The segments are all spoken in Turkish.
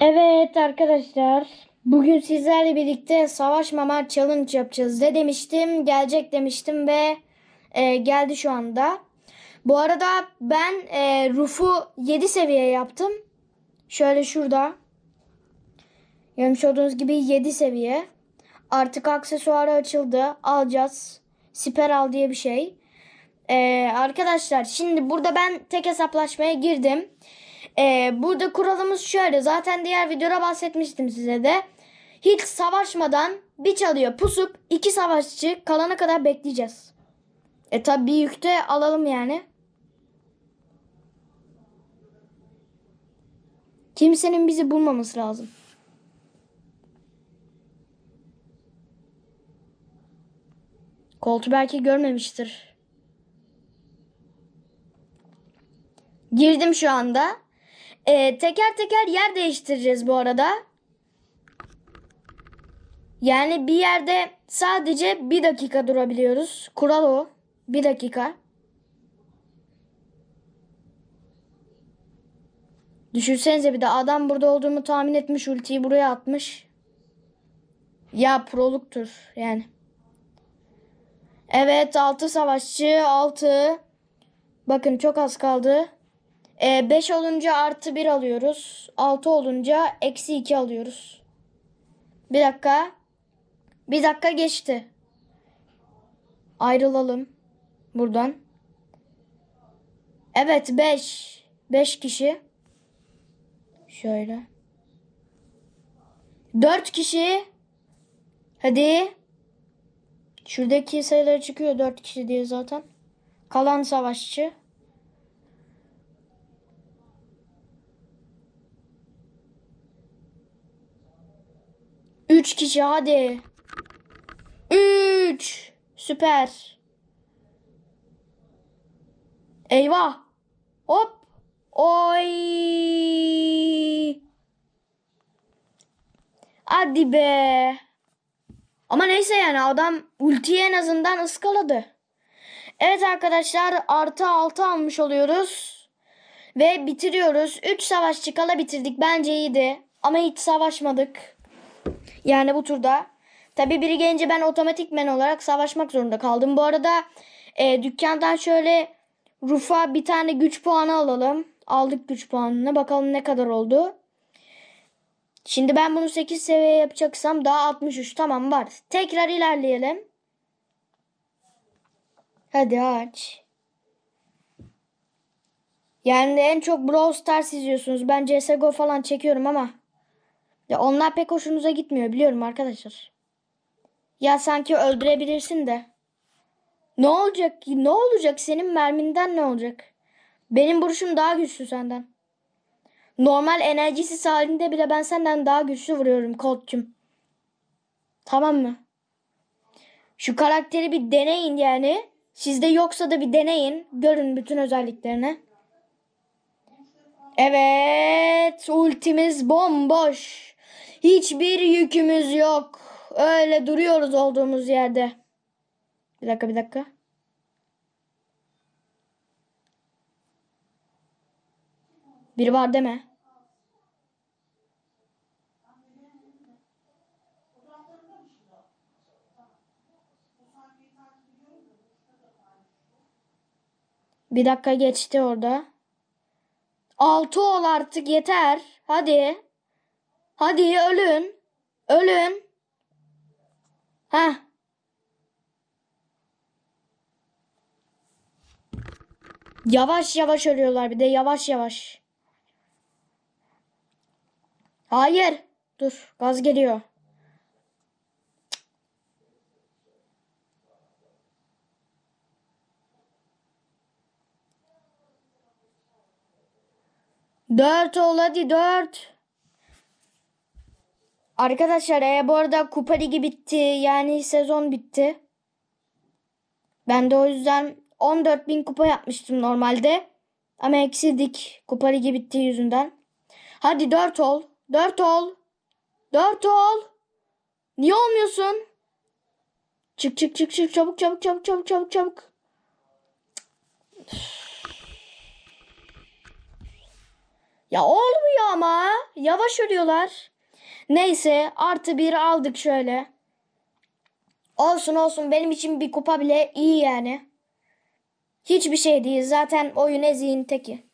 Evet arkadaşlar. Bugün sizlerle birlikte savaşmama challenge yapacağız. Ne demiştim? Gelecek demiştim ve e, geldi şu anda. Bu arada ben e, Ruf'u 7 seviye yaptım. Şöyle şurada. Görmüş olduğunuz gibi 7 seviye. Artık aksesuarı açıldı. Alacağız. Siperal diye bir şey. E, arkadaşlar şimdi burada ben tek hesaplaşmaya girdim. Ee, burada kuralımız şöyle. Zaten diğer videoda bahsetmiştim size de. Hiç savaşmadan bir çalıyor pusup iki savaşçı kalana kadar bekleyeceğiz. E tabi bir yükte alalım yani. Kimsenin bizi bulmaması lazım. Koltu belki görmemiştir. Girdim şu anda. Ee, teker teker yer değiştireceğiz bu arada. Yani bir yerde sadece bir dakika durabiliyoruz. Kural o. Bir dakika. Düşünsenize bir de adam burada olduğumu tahmin etmiş. Ultiyi buraya atmış. Ya proluktur yani. Evet 6 savaşçı 6. Bakın çok az kaldı. 5 olunca artı 1 alıyoruz. 6 olunca eksi 2 alıyoruz. Bir dakika. Bir dakika geçti. Ayrılalım. Buradan. Evet 5. 5 kişi. Şöyle. 4 kişi. Hadi. Şuradaki sayılar çıkıyor 4 kişi diye zaten. Kalan savaşçı. Üç kişi hadi. Üç. Süper. Eyvah. Hop. Oy. Hadi be. Ama neyse yani adam ultiyi en azından ıskaladı. Evet arkadaşlar artı altı almış oluyoruz. Ve bitiriyoruz. 3 savaşçı kala bitirdik. Bence iyiydi. Ama hiç savaşmadık. Yani bu turda. Tabi biri gelince ben otomatikmen olarak savaşmak zorunda kaldım. Bu arada e, dükkandan şöyle Ruf'a bir tane güç puanı alalım. Aldık güç puanını. Bakalım ne kadar oldu. Şimdi ben bunu 8 seviye yapacaksam daha 63 tamam var. Tekrar ilerleyelim. Hadi aç. Yani en çok Brawl Stars izliyorsunuz. Ben CSGO falan çekiyorum ama ya onlar pek hoşunuza gitmiyor biliyorum arkadaşlar. Ya sanki öldürebilirsin de. Ne olacak ki? Ne olacak? Senin merminden ne olacak? Benim vuruşum daha güçlü senden. Normal enerjisiz halinde bile ben senden daha güçlü vuruyorum Colt'cum. Tamam mı? Şu karakteri bir deneyin yani. Sizde yoksa da bir deneyin. Görün bütün özelliklerini. Evet. Ultimiz bomboş. Hiçbir yükümüz yok. Öyle duruyoruz olduğumuz yerde. Bir dakika bir dakika. Biri var deme. Bir dakika geçti orada. Altı ol artık yeter. Hadi. Hadi ölün. Ölün. Ha. Yavaş yavaş ölüyorlar bir de yavaş yavaş. Hayır. Dur gaz geliyor. Dört ol hadi dört. Arkadaşlar e, bu arada Kupa Ligi bitti. Yani sezon bitti. Ben de o yüzden 14 bin kupa yapmıştım normalde. Ama eksildik. Kupa Ligi bitti yüzünden. Hadi 4 ol. 4 ol. 4 ol. Niye olmuyorsun? Çık çık çık çık çabuk çabuk çabuk çabuk çabuk çabuk. Ya olmuyor ama. Yavaş ölüyorlar. Neyse artı bir aldık şöyle. Olsun olsun benim için bir kupa bile iyi yani. Hiçbir şey değil. Zaten oyun eziğin teki.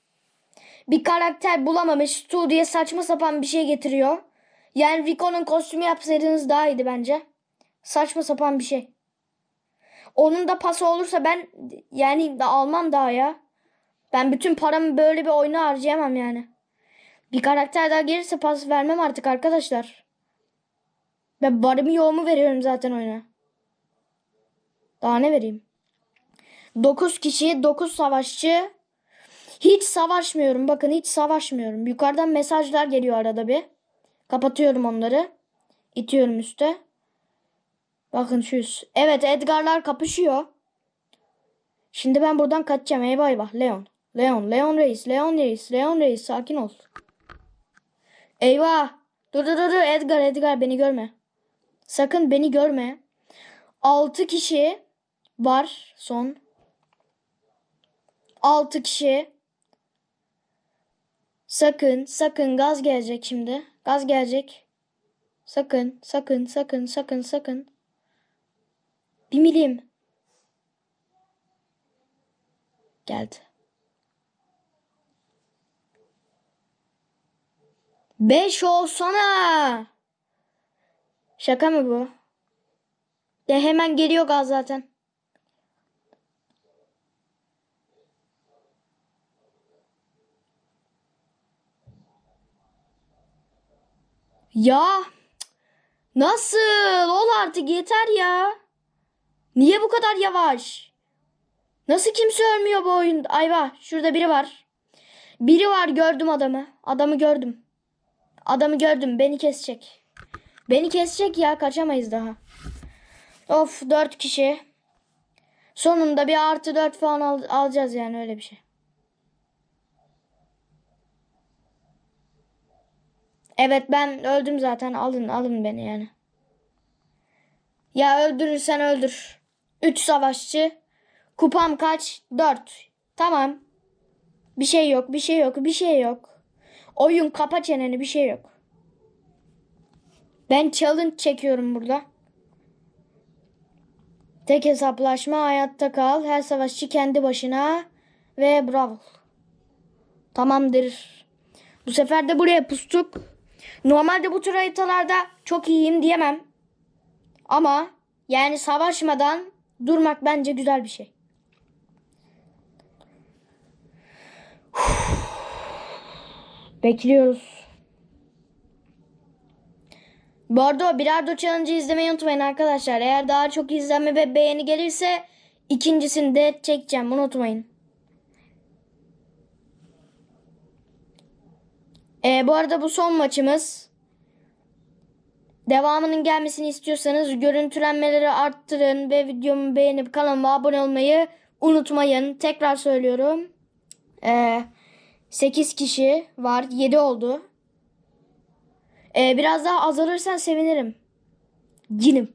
Bir karakter bulamamış. Stu saçma sapan bir şey getiriyor. Yani Rico'nun kostümü yapsaydınız daha iyiydi bence. Saçma sapan bir şey. Onun da pası olursa ben yani da almam daha ya. Ben bütün paramı böyle bir oyuna harcayamam yani. Bir karakter daha gelirse pas vermem artık arkadaşlar. Ben barımı yoğumu veriyorum zaten oyuna. Daha ne vereyim? 9 kişi, 9 savaşçı. Hiç savaşmıyorum. Bakın hiç savaşmıyorum. Yukarıdan mesajlar geliyor arada bir. Kapatıyorum onları. İtiyorum üste. Bakın şu üst. Evet Edgar'lar kapışıyor. Şimdi ben buradan kaçacağım. Eyvah eyvah. Leon. Leon. Leon Reis. Leon Reis. Leon Reis. Sakin ol. Eyvah. Dur dur dur. Edgar Edgar beni görme. Sakın beni görme. 6 kişi var son. 6 kişi. Sakın sakın gaz gelecek şimdi. Gaz gelecek. Sakın sakın sakın sakın sakın. Bir milim. Geldi. Beş olsana. Şaka mı bu? De hemen geliyor gaz zaten. Ya nasıl? Ol artık yeter ya. Niye bu kadar yavaş? Nasıl kimse ölmüyor bu oyunda? Ayva şurada biri var. Biri var gördüm adamı. Adamı gördüm. Adamı gördüm beni kesecek. Beni kesecek ya kaçamayız daha. Of dört kişi. Sonunda bir artı dört falan al- alacağız yani öyle bir şey. Evet ben öldüm zaten alın alın beni yani. Ya öldürürsen öldür. 3 savaşçı. Kupam kaç? 4. Tamam. Bir şey yok, bir şey yok, bir şey yok. Oyun kapa çeneni bir şey yok. Ben challenge çekiyorum burada. Tek hesaplaşma hayatta kal. Her savaşçı kendi başına. Ve bravo. Tamamdır. Bu sefer de buraya pustuk. Normalde bu tür haritalarda çok iyiyim diyemem. Ama yani savaşmadan durmak bence güzel bir şey. Bekliyoruz. Bu arada o Challenge'ı izlemeyi unutmayın arkadaşlar. Eğer daha çok izlenme ve beğeni gelirse ikincisini de çekeceğim. Unutmayın. Ee, bu arada bu son maçımız. Devamının gelmesini istiyorsanız görüntülenmeleri arttırın ve videomu beğenip kanalıma abone olmayı unutmayın. Tekrar söylüyorum. Ee, 8 kişi var. 7 oldu. Ee, biraz daha azalırsan sevinirim. Cinim.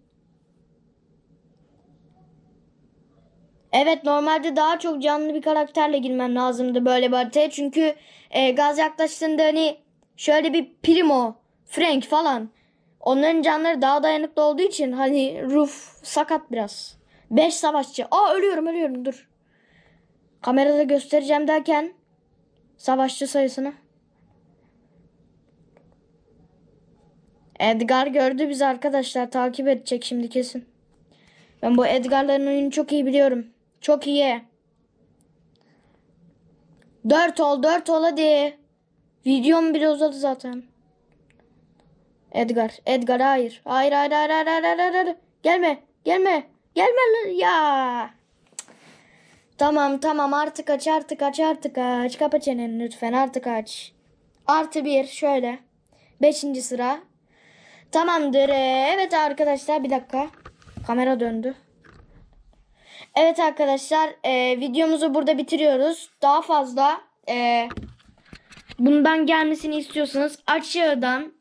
Evet normalde daha çok canlı bir karakterle girmem lazımdı böyle bir haritaya. Çünkü e, gaz yaklaştığında hani şöyle bir Primo, Frank falan. Onların canları daha dayanıklı olduğu için hani Ruf sakat biraz. 5 savaşçı. Aa ölüyorum ölüyorum dur. Kamerada göstereceğim derken savaşçı sayısını. Edgar gördü bizi arkadaşlar. Takip edecek şimdi kesin. Ben bu Edgar'ların oyunu çok iyi biliyorum. Çok iyi. Dört ol dört ol hadi. Videom bile uzadı zaten. Edgar. Edgar hayır. Hayır hayır hayır hayır hayır hayır. Gelme. Gelme. Gelme ya. Tamam tamam artık aç artık aç artık aç. Kapa çeneni lütfen artık aç. Artı bir şöyle. Beşinci sıra. Tamamdır. Ee, Evet arkadaşlar bir dakika. Kamera döndü. Evet arkadaşlar e, videomuzu burada bitiriyoruz. Daha fazla e, bundan gelmesini istiyorsanız aşağıdan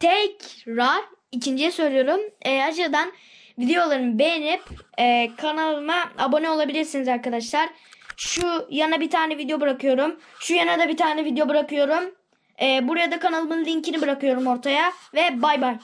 tekrar ikinciye söylüyorum. E, aşağıdan videolarımı beğenip e, kanalıma abone olabilirsiniz arkadaşlar. Şu yana bir tane video bırakıyorum. Şu yana da bir tane video bırakıyorum. E, buraya da kanalımın linkini bırakıyorum ortaya ve bay bay.